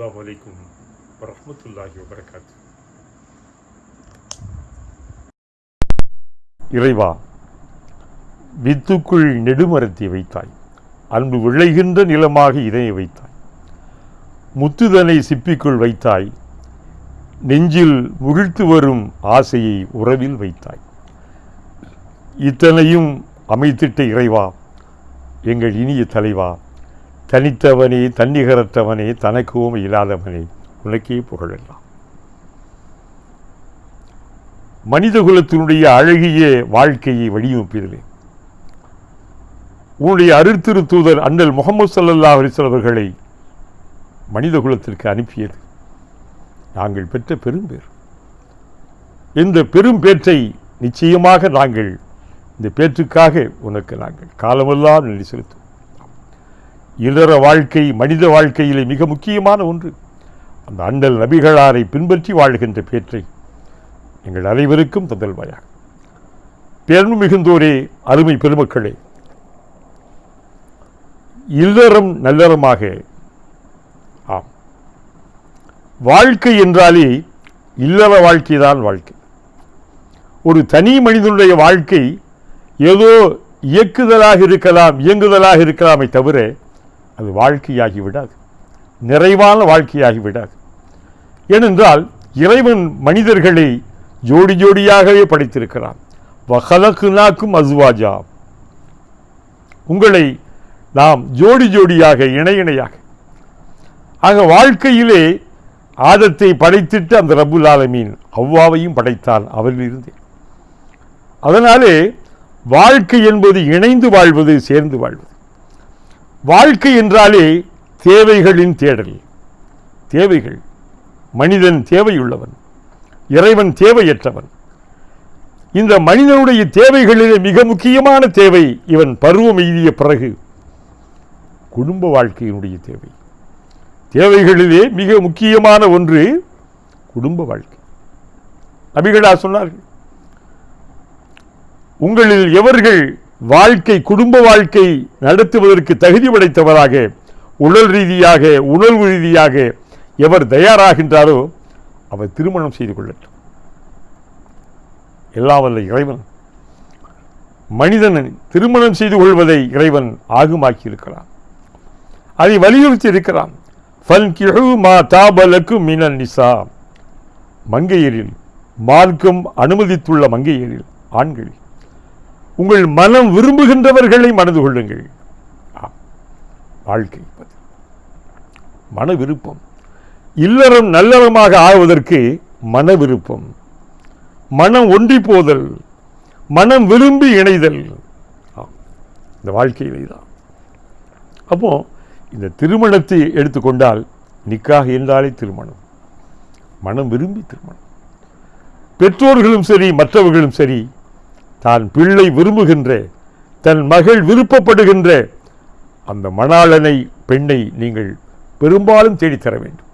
அஸ்லாம் வலைக்கும் வரமத்துல்லாஹி வபரகாத்து இறைவா வித்துக்குள் நெடுமரத்தை வைத்தாய். அன்பு விளைகின்ற நிலமாக இதனை வைத்தாய். முத்துதனை சிப்பிக்குள் வைத்தாய். நெஞ்சில் முகிழ்த்து வரும் ஆசையை உறவில் வைத்தாய். இத்தனையும் அமைத்திட்ட இறைவா எங்கள் இனிய தலைவா தனித்தவனே தன்னிகரற்றவனே தனக்குவும் இல்லாதவனே உனக்கே புகழெல்லாம். மனித குலத்தினுடைய அழகிய வாழ்க்கையை வடிவமைப்பதிலே உன்னுடைய அருத்திரு தூதர் அண்ணல் முகமது சல்லல்லா அலிஸ்வல் அவர்களை மனித குலத்திற்கு அனுப்பியது. நாங்கள் பெற்ற பெரும்பேர் இந்த பெரும்பேற்றை நிச்சயமாக நாங்கள் இந்த பேற்றுக்காக உனக்கு நாங்கள் காலமெல்லாம் நன்றி செலுத்தும் இல்லற வாழ்க்கை மனித வாழ்க்கையிலே மிக முக்கியமான ஒன்று. அந்த அண்டல் நபிகளாரை பின்பற்றி வாழ்கின்ற பேற்றை எங்கள் அனைவருக்கும் தந்தல்வாயாக. பெருமை மிகுந்தோரே அருமை பெருமக்களே இல்லறம் நல்லறமாக ஆம். வாழ்க்கை என்றாலே இல்லற வாழ்க்கைதான் வாழ்க்கை. ஒரு தனி மனிதனுடைய வாழ்க்கை ஏதோ இயக்குதலாக இருக்கலாம் இயங்குதலாக இருக்கலாமே தவிர அது வாழ்க்கையாகி விடாது நிறைவான வாழ்க்கையாகி விடாது ஏனென்றால் இறைவன் மனிதர்களை ஜோடி ஜோடியாகவே படைத்திருக்கிறான். வகலக்குனாக்கும் அஸ்வாஜா. உங்களை நாம் ஜோடி ஜோடியாக இணை இணையாக. ஆக வாழ்க்கையிலே ஆதத்தை படைத்திட்டு அந்த ரபுல் ஆலமீன் அவ்வாவையும் படைத்தான் அவரிலிருந்தே. அதனாலே வாழ்க்கை என்பது இணைந்து வாழ்வது சேர்ந்து வாழ்வது. வாழ்க்கை என்றாலே தேவைகளின் தேடல். தேவைகள். மனிதன் தேவையுள்ளவன். இறைவன் தேவையற்றவன். இந்த மனிதனுடைய தேவைகளிலே மிக முக்கியமான தேவை இவன் பருவம் எய்திய பிறகு குடும்ப வாழ்க்கையினுடைய தேவை. தேவைகளிலே மிக முக்கியமான ஒன்று குடும்ப வாழ்க்கை. நபிகளா சொன்னார்கள் உங்களில் எவர்கள் வாழ்க்கை குடும்ப வாழ்க்கை நடத்துவதற்கு தகுதி படைத்தவராக உடல் ரீதியாக உணர்வு ரீதியாக எவர் தயாராகின்றாரோ அவர் திருமணம் செய்து கொள்ளட்டும். எல்லாவல்ல இறைவன் மனிதன் திருமணம் செய்து கொள்வதை இறைவன் ஆகுமாக்கி இருக்கிறான் அதை வலியுறுத்தி இருக்கிறான். ஃபல்கிஹு மா தாபலக்கு மினன் நிசா. மங்கையரில் மார்க்கம் அனுமதித்துள்ள மங்கையரில் ஆண்களில். உங்கள் மனம் விரும்புகின்றவர்களை மனது கொள்ளுங்கள். வாழ்க்கை மன விருப்பம். இல்லறம் நல்லறமாக ஆவதற்கு மன விருப்பம். மனம் ஒன்றி போதல் மனம் விரும்பி இணைதல். ஆம், இந்த வாழ்க்கையிலே தான். அப்போ இந்த திருமணத்தை எடுத்துக்கொண்டால் நிக்காக என்றாலே திருமணம். மனம் விரும்பி திருமணம். பெற்றோர்களும் சரி மற்றவர்களும் சரி தான் பிள்ளை விரும்புகின்ற தன் மகள் விருப்பப்படுகின்ற அந்த மணாளனை பெண்ணை நீங்கள் பெரும்பாலும் தேடித்தர வேண்டும்.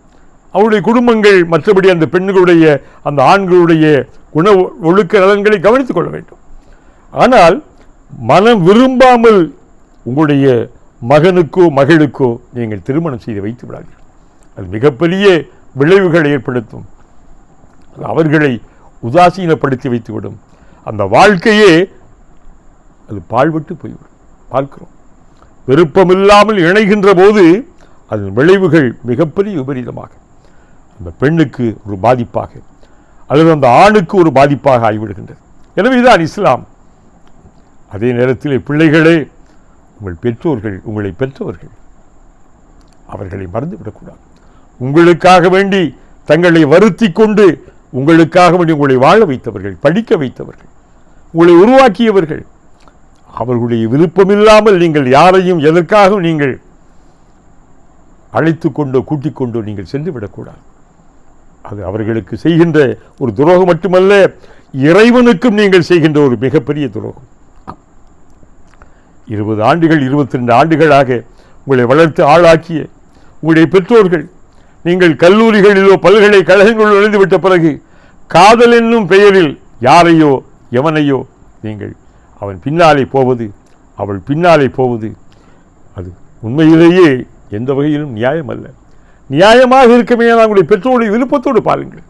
அவருடைய குடும்பங்கள் மற்றபடி அந்த பெண்களுடைய அந்த ஆண்களுடைய குண ஒழுக்க நலன்களை கவனித்துக் கொள்ள வேண்டும். ஆனால் மனம் விரும்பாமல் உங்களுடைய மகனுக்கோ மகளுக்கோ நீங்கள் திருமணம் செய்து வைத்து விடாதீர்கள். அது மிகப்பெரிய விளைவுகளை ஏற்படுத்தும். அவர்களை உதாசீனப்படுத்தி வைத்துவிடும். அந்த வாழ்க்கையே அது பாழ்பட்டு போய்விடும். பார்க்கிறோம். விருப்பமில்லாமல் இணைகின்ற போது அதன் விளைவுகள் மிகப்பெரிய விபரீதமாக. அந்த பெண்ணுக்கு ஒரு பாதிப்பாக அல்லது அந்த ஆணுக்கு ஒரு பாதிப்பாக ஆகிவிடுகின்றது. எனவே தான் இஸ்லாம். அதே நேரத்தில் பிள்ளைகளே உங்கள் பெற்றோர்கள் உங்களை பெற்றவர்கள் அவர்களை மறந்துவிடக்கூடாது. உங்களுக்காக வேண்டி தங்களை வருத்தி கொண்டு உங்களுக்காக வேண்டி உங்களை வாழ வைத்தவர்கள் படிக்க வைத்தவர்கள் உங்களை உருவாக்கியவர்கள். அவர்களுடைய விருப்பமில்லாமல் நீங்கள் யாரையும் எதற்காகவும் நீங்கள் அழைத்து கொண்டோ கூட்டிக் கொண்டோ நீங்கள் சென்று விடக்கூடாது. அது அவர்களுக்கு செய்கின்ற ஒரு துரோகம் மட்டுமல்ல இறைவனுக்கும் நீங்கள் செய்கின்ற ஒரு மிகப்பெரிய துரோகம். இருபது ஆண்டுகள் இருபத்தி ரெண்டு ஆண்டுகளாக உங்களை வளர்த்து ஆளாக்கிய உங்களுடைய பெற்றோர்கள் நீங்கள் கல்லூரிகளிலோ பல்கலைக்கழகங்களில் நுழைந்து விட்ட பிறகு காதல் என்னும் பெயரில் யாரையோ எவனையோ நீங்கள் அவன் பின்னாலே போவது அவள் பின்னாலே போவது அது உண்மையிலேயே எந்த வகையிலும் நியாயம் அல்ல நியாயமாக இருக்குமே அவங்களுடைய பெற்றோருடைய விருப்பத்தோடு பாருங்கள்.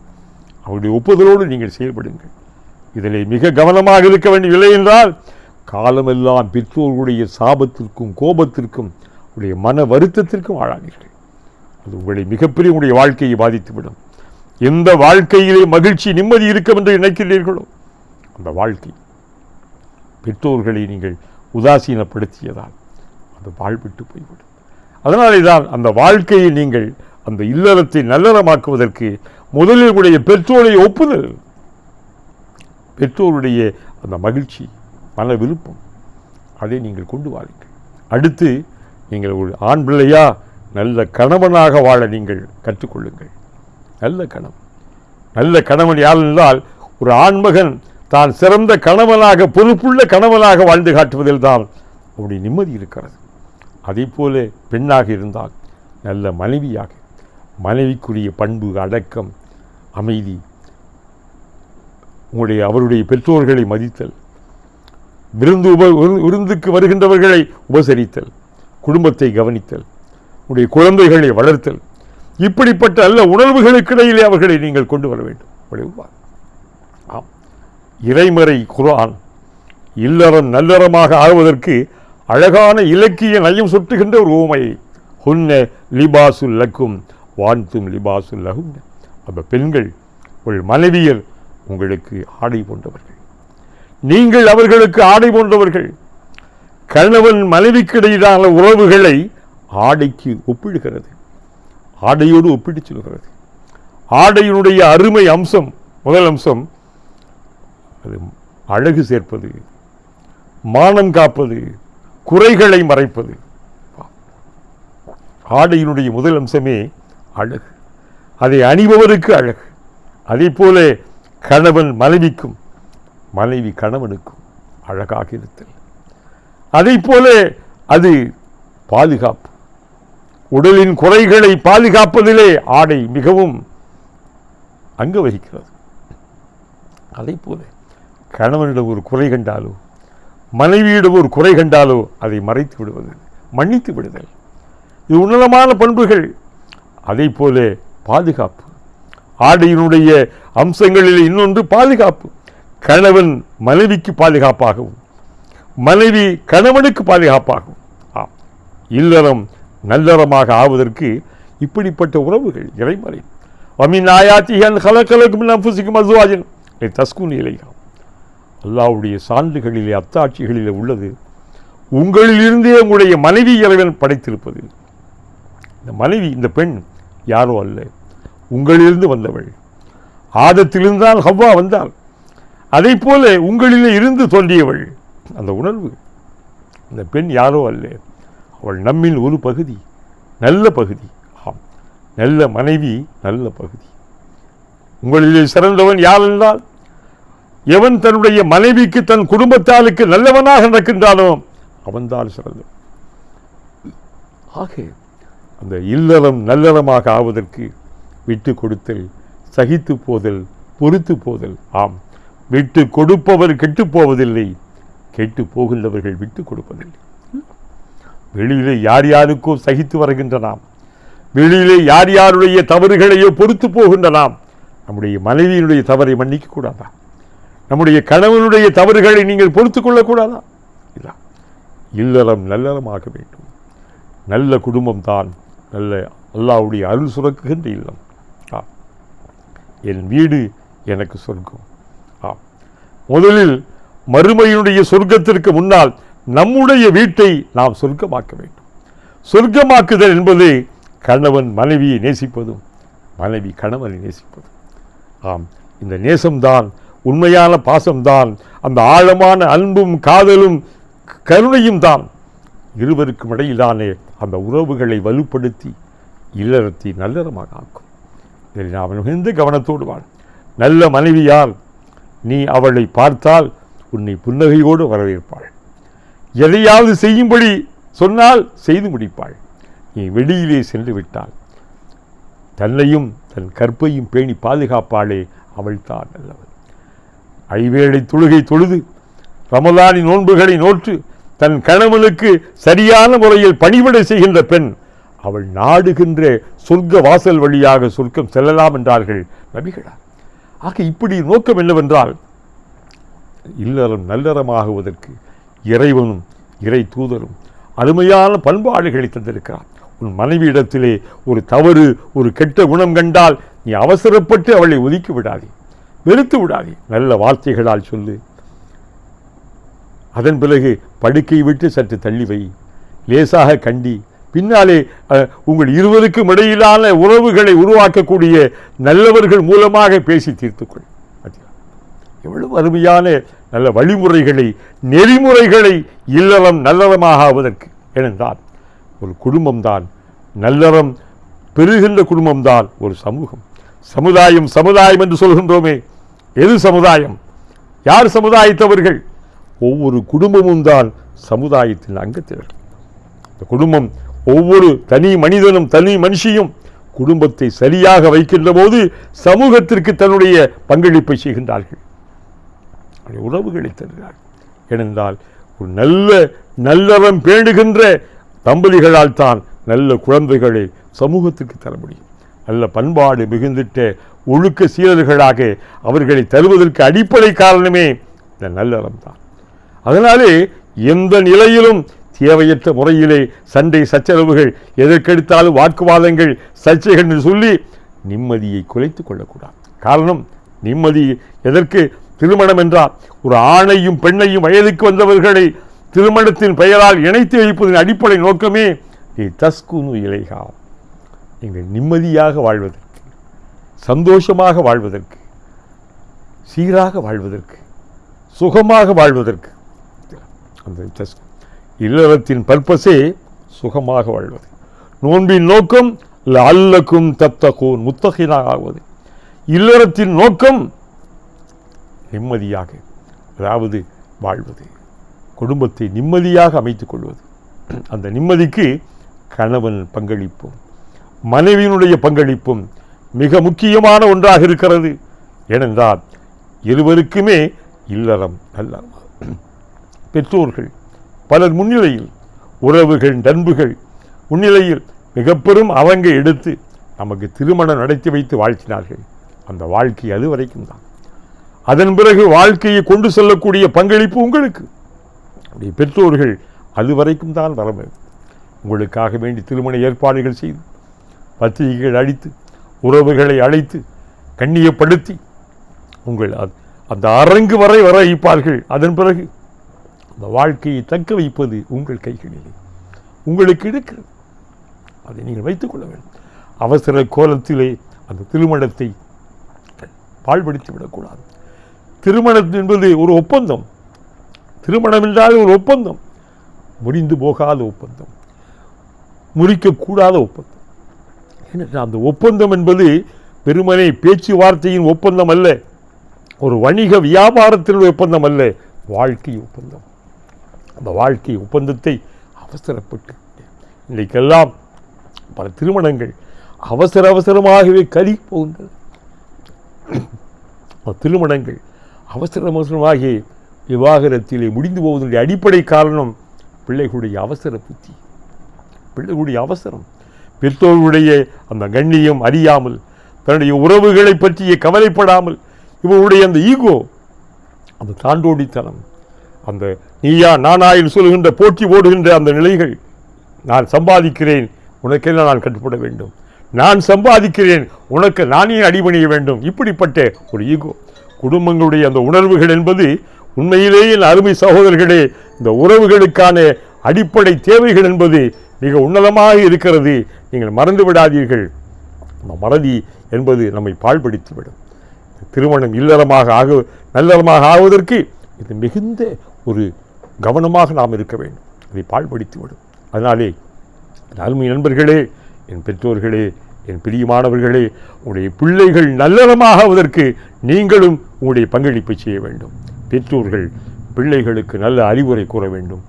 அவருடைய ஒப்புதலோடு நீங்கள் செயல்படுங்கள். இதிலே மிக கவனமாக இருக்க வேண்டியவில்லை என்றால் காலமெல்லாம் பெற்றோர்களுடைய சாபத்திற்கும் கோபத்திற்கும் உடைய மன வருத்தத்திற்கும் ஆளானீர்கள். அது உங்களை மிகப்பெரிய உங்களுடைய வாழ்க்கையை பாதித்துவிடும். எந்த வாழ்க்கையிலே மகிழ்ச்சி நிம்மதி இருக்கும் என்று நினைக்கிறீர்களோ அந்த வாழ்க்கை. பெற்றோர்களை நீங்கள் உதாசீனப்படுத்தியதால் அந்த வாழ்விட்டு போய்விடும். அதனாலே தான் அந்த வாழ்க்கையை நீங்கள் அந்த இல்லறத்தை நல்லறமாக்குவதற்கு முதலில் உடைய பெற்றோருடைய ஒப்புதல். பெற்றோருடைய அந்த மகிழ்ச்சி மன விருப்பம் அதை நீங்கள் கொண்டு வாருங்கள். அடுத்து நீங்கள் ஒரு ஆண் பிள்ளையா நல்ல கணவனாக வாழ நீங்கள் கற்றுக்கொள்ளுங்கள். நல்ல கணவன். நல்ல கணவன் யார் என்றால் ஒரு ஆண்மகன் தான் சிறந்த கணவனாக பொறுப்புள்ள கணவனாக வாழ்ந்து காட்டுவதில் தான் அவருடைய நிம்மதி இருக்கிறது. அதே போல பெண்ணாக இருந்தால் நல்ல மனைவியாக மனைவிக்குரிய பண்பு அடக்கம் அமைதி உங்களுடைய அவருடைய பெற்றோர்களை மதித்தல் விருந்து உப விரு- விருந்துக்கு வருகின்றவர்களை உபசரித்தல் குடும்பத்தை கவனித்தல் உடைய குழந்தைகளை வளர்த்தல் இப்படிப்பட்ட நல்ல உணர்வுகளுக்கிடையிலே அவர்களை நீங்கள் கொண்டு வர வேண்டும். விளைவுவார் இறைமறை குரான் இல்லறம் நல்லறமாக ஆகுவதற்கு அழகான இலக்கிய நயம் சுட்டுகின்ற ஒரு ஊமை ஹுன்ன லிபாசுல் லக்கும் வான்தும் லிபாசுல் லகும். அந்த பெண்கள் உங்கள் மனைவியர் உங்களுக்கு ஆடை போன்றவர்கள். நீங்கள் அவர்களுக்கு ஆடை போன்றவர்கள். கணவன் மனைவிக்கிடையிலான உறவுகளை ஆடைக்கு ஒப்பிடுகிறது. ஆடையோடு ஒப்பிட்டு சொல்கிறது. ஆடையினுடைய அருமை அம்சம் முதல் அம்சம் சேர்ப்பது அழகு சேர்ப்பது மானம் காப்பது குறைகளை மறைப்பது. ஆடையினுடைய முதல் அம்சமே அழகு. அதை அணிபவருக்கு அழகு. அதே போல கணவன் மனைவிக்கும் மனைவி கணவனுக்கும் அழகாக இருத்தல். அதே போல அது பாதுகாப்பு. உடலின் குறைகளை பாதுகாப்பதிலே ஆடை மிகவும் அங்கு வகிக்கிறது. அதே போல கணவனிடம் ஒரு குறை கண்டாலோ மனைவியிடம் ஒரு குறை கண்டாலோ அதை மறைத்து விடுவது மன்னித்து விடுதல். இது உன்னதமான பண்புகள். அதே போல பாதுகாப்பு. ஆடையினுடைய அம்சங்களில் இன்னொன்று பாதுகாப்பு. கணவன் மனைவிக்கு பாதுகாப்பாகவும் மனைவி கணவனுக்கு பாதுகாப்பாகவும். ஆம். இல்லறம் நல்லறமாக ஆவதற்கு இப்படிப்பட்ட உறவுகள் இறைமறை வமின் ஆயாத்திகன் கலக்கலக்கும் நம்புசிக்கும் அசுவாஜன் தஸ்குன் இலையா அல்லாவுடைய சான்றுகளிலே அத்தாட்சிகளிலே உள்ளது. உங்களிலிருந்தே உங்களுடைய மனைவி இறைவன் படைத்திருப்பது. இந்த மனைவி இந்த பெண் யாரோ அல்ல. உங்களிலிருந்து வந்தவள். ஆதத்திலிருந்தால் ஹவ்வா வந்தாள். அதை போல உங்களிலே இருந்து தோன்றியவள். அந்த உணர்வு. அந்த பெண் யாரோ அல்ல. அவள் நம்மில் ஒரு பகுதி. நல்ல பகுதி. ஆம். நல்ல மனைவி நல்ல பகுதி. உங்களிலே சிறந்தவன் யார் என்றால் எவன் தன்னுடைய மனைவிக்கு தன் குடும்பத்தாளுக்கு நல்லவனாக நடக்கின்றானோ அவன்தான் சிறந்த. ஆக அந்த இல்லறம் நல்லறமாக ஆவதற்கு விட்டு கொடுத்தல் சகித்து போதல் பொறுத்து போதல் ஆம். விட்டு கொடுப்பவர் கெட்டு போவதில்லை கெட்டு போகின்றவர்கள் விட்டு கொடுப்பதில்லை. வெளியிலே யார் யாருக்கோ சகித்து வருகின்ற நாம் வெளியிலே யார் யாருடைய தவறுகளையோ பொறுத்து போகின்ற நாம் நம்முடைய மனைவியினுடைய தவறை மன்னிக்க கூடாதா? நம்முடைய கணவனுடைய தவறுகளை நீங்கள் பொறுத்து கொள்ளக்கூடாதா? இல்லை. இல்லறம் நல்லறமாக வேண்டும். நல்ல குடும்பம் தான் நல்ல அல்லாவுடைய அருள் சுரக்குகின்ற இல்லம். ஆ. என் வீடு எனக்கு சொர்க்கம். ஆ. முதலில் மறுமையினுடைய சொர்க்கத்திற்கு முன்னால் நம்முடைய வீட்டை நாம் சொர்க்கமாக்க வேண்டும். சொர்க்கமாக்குதல் என்பது கணவன் மனைவியை நேசிப்பதும் மனைவி கணவனை நேசிப்பதும். ஆம். இந்த நேசம்தான் உண்மையான பாசம்தான். அந்த ஆழமான அன்பும் காதலும் கருணையும் தான். இருவருக்கும் இடையிலானே அந்த உறவுகளை வலுப்படுத்தி இல்லறத்தை நல்லறமாக ஆக்கும். இதில் நாம் மிகுந்த கவனத்தோடு வாழ். நல்ல மனைவியால் நீ அவளை பார்த்தால் உன்னை புன்னகையோடு வரவேற்பாள். எதையாவது செய்யும்படி சொன்னால் செய்து முடிப்பாள். நீ வெளியிலே சென்று விட்டாள் தன்னையும் தன் கற்பையும் பேணி பாதுகாப்பாளே அவள்தான் நல்லவள் ஐவேளை தொழுகை தொழுது ரமலானின் நோன்புகளை நோற்று தன் கணவனுக்கு சரியான முறையில் பணிவிடை செய்கின்ற பெண் அவள் நாடுகின்ற சொர்க்க வாசல் வழியாக சொர்க்கம் செல்லலாம் என்றார்கள் நபிகளார் ஆக இப்படி நோக்கம் என்னவென்றால் இல்லறம் நல்லறமாகுவதற்கு இறைவனும் இறை தூதரும் அருமையான பண்பாடுகளை தந்திருக்கிறார். உன் மனைவியிடத்திலே ஒரு தவறு ஒரு கெட்ட குணம் கண்டால் நீ அவசரப்பட்டு அவளை ஒதுக்கி விடாதே. வெறுத்து விடாதே. நல்ல வார்த்தைகளால் சொல்லு. அதன் பிறகு படுக்கை விட்டு சற்று தள்ளி வை. லேசாக கண்டி. பின்னாலே உங்கள் இருவருக்கும் இடையிலான உறவுகளை உருவாக்கக்கூடிய நல்லவர்கள் மூலமாக பேசி தீர்த்துக்கொள் எவ்வளவு அருமையான நல்ல வழிமுறைகளை நெறிமுறைகளை இல்லறம் நல்லறமாக ஆவதற்கு ஏனென்றால் ஒரு குடும்பம்தான் நல்லறம் பெறுகின்ற குடும்பம்தான் ஒரு சமூகம். சமுதாயம் சமுதாயம் என்று சொல்கின்றோமே. எது சமுதாயம்? யார் சமுதாயத்தவர்கள்? ஒவ்வொரு குடும்பமும் தான் சமுதாயத்தின் அங்கத்தினர். இந்த குடும்பம் ஒவ்வொரு தனி மனிதனும் தனி மனுஷியும் குடும்பத்தை சரியாக வைக்கின்ற போது சமூகத்திற்கு தன்னுடைய பங்களிப்பை செய்கின்றார்கள். உறவுகளை தருகிறார்கள் ஏனென்றால் ஒரு நல்ல நல்லறம் பேணுகின்ற தம்பதிகளால் தான் நல்ல குழந்தைகளை சமூகத்திற்கு தர முடியும். நல்ல பண்பாடு மிகுந்திட்ட ஒழுக்க சீரர்களாக அவர்களை தருவதற்கு அடிப்படை காரணமே இந்த நல்லறம் தான். அதனாலே எந்த நிலையிலும் தேவையற்ற முறையிலே சண்டை சச்சரவுகள் எதற்கெடுத்தாலும் வாக்குவாதங்கள் சர்ச்சைகள் என்று சொல்லி நிம்மதியை குலைத்து கொள்ளக்கூடாது. காரணம் நிம்மதி எதற்கு? திருமணம் என்றால் ஒரு ஆணையும் பெண்ணையும் வயதுக்கு வந்தவர்களை திருமணத்தின் பெயரால் இணைத்து வைப்பதன் அடிப்படை நோக்கமே நீ தஸ்குனு இலைகா நீங்கள் நிம்மதியாக வாழ்வது சந்தோஷமாக வாழ்வதற்கு சீராக வாழ்வதற்கு சுகமாக வாழ்வதற்கு. அந்த இல்லறத்தின் பர்பஸே சுகமாக வாழ்வது. நோன்பின் நோக்கம் அல்லக்கும் தத்தகோன் முத்தகினாக ஆவது இல்லறத்தின் நோக்கம் நிம்மதியாக அதாவது வாழ்வது. குடும்பத்தை நிம்மதியாக அமைத்துக் கொள்வது. அந்த நிம்மதிக்கு கணவன் பங்களிப்பும் மனைவியினுடைய பங்களிப்பும் மிக முக்கியமான ஒன்றாக இருக்கிறது. ஏனென்றால் இருவருக்குமே இல்லறம் அல்ல. பெற்றோர்கள் பலர் முன்னிலையில் உறவுகள் நண்புகள் முன்னிலையில் மிக பெரும் அவங்க எடுத்து நமக்கு திருமணம் நடத்தி வைத்து வாழ்த்தினார்கள். அந்த வாழ்க்கை அது வரைக்கும் தான். அதன் பிறகு வாழ்க்கையை கொண்டு செல்லக்கூடிய பங்களிப்பு உங்களுக்கு. உடைய பெற்றோர்கள் அது வரைக்கும் தான் வர வேண்டும் உங்களுக்காக வேண்டி திருமண ஏற்பாடுகள் செய்து பத்திரிகைகள் அடித்து உறவுகளை அழைத்து கண்ணியப்படுத்தி உங்கள் அந்த அரங்கு வரை வர வைப்பார்கள் அதன் பிறகு அந்த வாழ்க்கையை தக்க வைப்பது உங்கள் கைகளிலே. உங்களுக்கு இருக்கிறது. அதை நீங்கள் வைத்துக் கொள்ள வேண்டும். அவசர கோலத்திலே அந்த திருமணத்தை பாழ்படுத்தி விடக்கூடாது. திருமணம் என்பது ஒரு ஒப்பந்தம். திருமணம் என்றால் ஒரு ஒப்பந்தம். முறிந்து போகாத ஒப்பந்தம். முறிக்கக்கூடாத ஒப்பந்தம். அந்த ஒப்பந்தம் என்பது பெருமனை பேச்சுவார்த்தையின் ஒப்பந்தம் அல்ல ஒரு வணிக வியாபாரத்தினுடைய ஒப்பந்தம் அல்ல வாழ்க்கை ஒப்பந்தம். அந்த வாழ்க்கை ஒப்பந்தத்தை அவசரப்பட்டு இன்றைக்கெல்லாம் பல திருமணங்கள் அவசர அவசரமாகவே கலி போகின்றது திருமணங்கள் அவசர அவசரமாகி விவாகரத்திலே முடிந்து போவதனுடைய அடிப்படை காரணம் பிள்ளைகளுடைய அவசர புத்தி. பிள்ளைகளுடைய அவசரம். பெற்றோருடைய அந்த கண்ணியம் அறியாமல் தன்னுடைய உறவுகளை பற்றிய கவலைப்படாமல் இவருடைய அந்த ஈகோ அந்த தாண்டோடித்தனம் அந்த நீயா நானா என்று சொல்கின்ற போட்டி ஓடுகின்ற அந்த நிலைகள் நான் சம்பாதிக்கிறேன் உனக்கெல்லாம் நான் கட்டுப்பட வேண்டும். நான் சம்பாதிக்கிறேன் உனக்கு நானே அடிபணிய வேண்டும். இப்படிப்பட்ட ஒரு ஈகோ. குடும்பங்களுடைய அந்த உணர்வுகள் என்பது உண்மையிலேயே அருமை சகோதரர்களே இந்த உறவுகளுக்கான அடிப்படை தேவைகள் என்பது மிக உன்னதமாக இருக்கிறது. நீங்கள் மறந்து விடாதீர்கள். அந்த மறதி என்பது நம்மை பாழ்படுத்திவிடும். திருமணம் இல்லறமாக ஆக நல்லறமாக ஆவதற்கு இது மிகுந்த ஒரு கவனமாக நாம் இருக்க வேண்டும். அதை பாழ்படுத்திவிடும். அதனாலே என் அருமை நண்பர்களே என் பெற்றோர்களே என் பிரியமானவர்களே உங்களுடைய பிள்ளைகள் நல்லறமாக ஆவதற்கு நீங்களும் உங்களுடைய பங்களிப்பை செய்ய வேண்டும். பெற்றோர்கள் பிள்ளைகளுக்கு நல்ல அறிவுரை கூற வேண்டும்.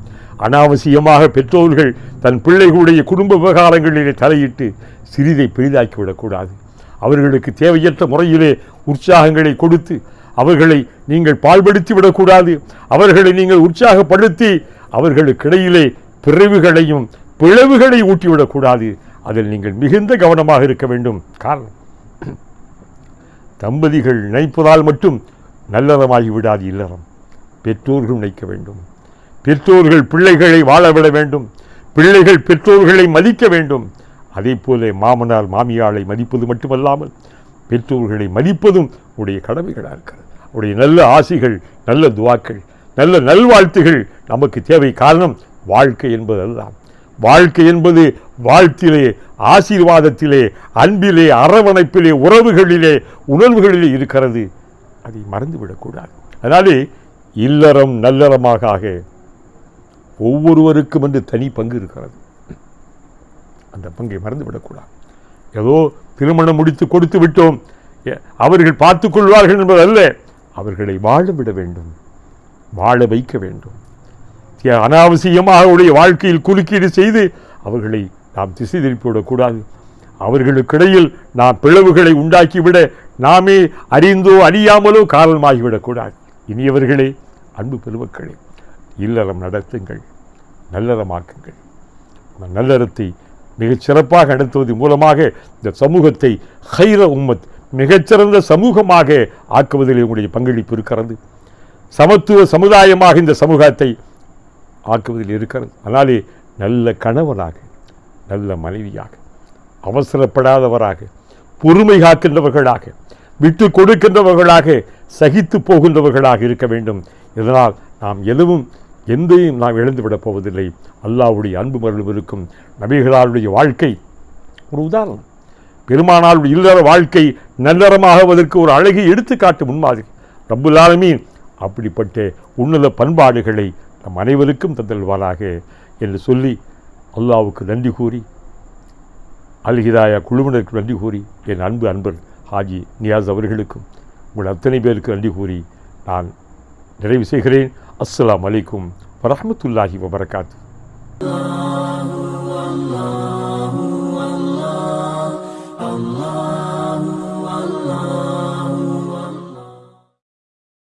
அனாவசியமாக பெற்றோர்கள் தன் பிள்ளைகளுடைய குடும்ப விவகாரங்களிலே தலையிட்டு சிறிதை பெரிதாக்கி விடக்கூடாது அவர்களுக்கு தேவையற்ற முறையிலே உற்சாகங்களை கொடுத்து அவர்களை நீங்கள் பால்படுத்தி விடக்கூடாது அவர்களை நீங்கள் உற்சாகப்படுத்தி அவர்களுக்கிடையிலே பிறவுகளையும் பிளவுகளை ஊட்டிவிடக்கூடாது. அதில் நீங்கள் மிகுந்த கவனமாக இருக்க வேண்டும். காரணம் தம்பதிகள் நினைப்பதால் மட்டும் நல்லறமாகி விடாது இல்லறம். பெற்றோர்கள் நினைக்க வேண்டும். பெற்றோர்கள் பிள்ளைகளை வாழவிட வேண்டும். பிள்ளைகள் பெற்றோர்களை மதிக்க வேண்டும். அதே போல மாமனார் மாமியாரை மதிப்பது மட்டுமல்லாமல் பெற்றோர்களை மதிப்பதும் உடைய கடமைகளாக இருக்கிறது. உடைய நல்ல ஆசிகள் நல்ல துவாக்கள் நல்ல நல்வாழ்த்துகள் நமக்கு தேவை. காரணம் வாழ்க்கை என்பதெல்லாம். வாழ்க்கை என்பது வாழ்த்திலே ஆசீர்வாதத்திலே அன்பிலே அரவணைப்பிலே உறவுகளிலே உணர்வுகளிலே இருக்கிறது. அதை மறந்துவிடக்கூடாது. அதனாலே இல்லறம் நல்லறமாக ஆக ஒவ்வொருவருக்கும் என்று தனி பங்கு இருக்கிறது. அந்த பங்கை மறந்துவிடக்கூடாது. ஏதோ திருமணம் முடித்து கொடுத்து விட்டோம். அவர்கள் பார்த்துக் கொள்வார்கள் என்பதல்ல அவர்களை வாழ விட வேண்டும். வாழ வைக்க வேண்டும். அனாவசியமாக அவருடைய வாழ்க்கையில் குறுக்கீடு செய்து அவர்களை நாம் திசை திருப்பிவிடக்கூடாது அவர்களுக்கிடையில் நாம் பிளவுகளை உண்டாக்கிவிட நாமே அறிந்தோ அறியாமலோ காரணமாகிவிடக்கூடாது இனியவர்களே அன்பு பெருமக்களே இல்லறம் நடத்துங்கள் நல்லறமாக்குங்கள் அந்த நல்லறத்தை மிகச் சிறப்பாக மூலமாக இந்த சமூகத்தை ஹைர உம்மத் மிகச்சிறந்த சமூகமாக ஆக்குவதில் உங்களுடைய பங்களிப்பு இருக்கிறது. சமத்துவ சமுதாயமாக இந்த சமூகத்தை ஆக்குவதில் இருக்கிறது. அதனாலே நல்ல கணவனாக நல்ல மனைவியாக அவசரப்படாதவராக பொறுமை காக்கின்றவர்களாக விட்டு கொடுக்கின்றவர்களாக சகித்து போகின்றவர்களாக இருக்க வேண்டும். இதனால் நாம் எதுவும் எந்தையும் நாம் இழந்துவிடப் போவதில்லை. அல்லாஹ்வுடைய அன்பு மருளும் இருக்கும். நபிகளாருடைய வாழ்க்கை ஒரு உதாரணம். பெருமானாருடைய இல்லற வாழ்க்கை நல்லறமாகுவதற்கு ஒரு அழகிய எடுத்துக்காட்டு முன்மாதிரி. ரப்புல் அப்படிப்பட்ட உன்னத பண்பாடுகளை நம் அனைவருக்கும் தந்தல்வாராக என்று சொல்லி அல்லாவுக்கு நன்றி கூறி அல்ஹிதாயா குழுவினருக்கு நன்றி கூறி என் அன்பு அன்பர் ஹாஜி நியாஸ் அவர்களுக்கும் உங்கள் அத்தனை பேருக்கு நன்றி கூறி நான் நிறைவு செய்கிறேன். السلام عليكم ورحمة الله وبركاته.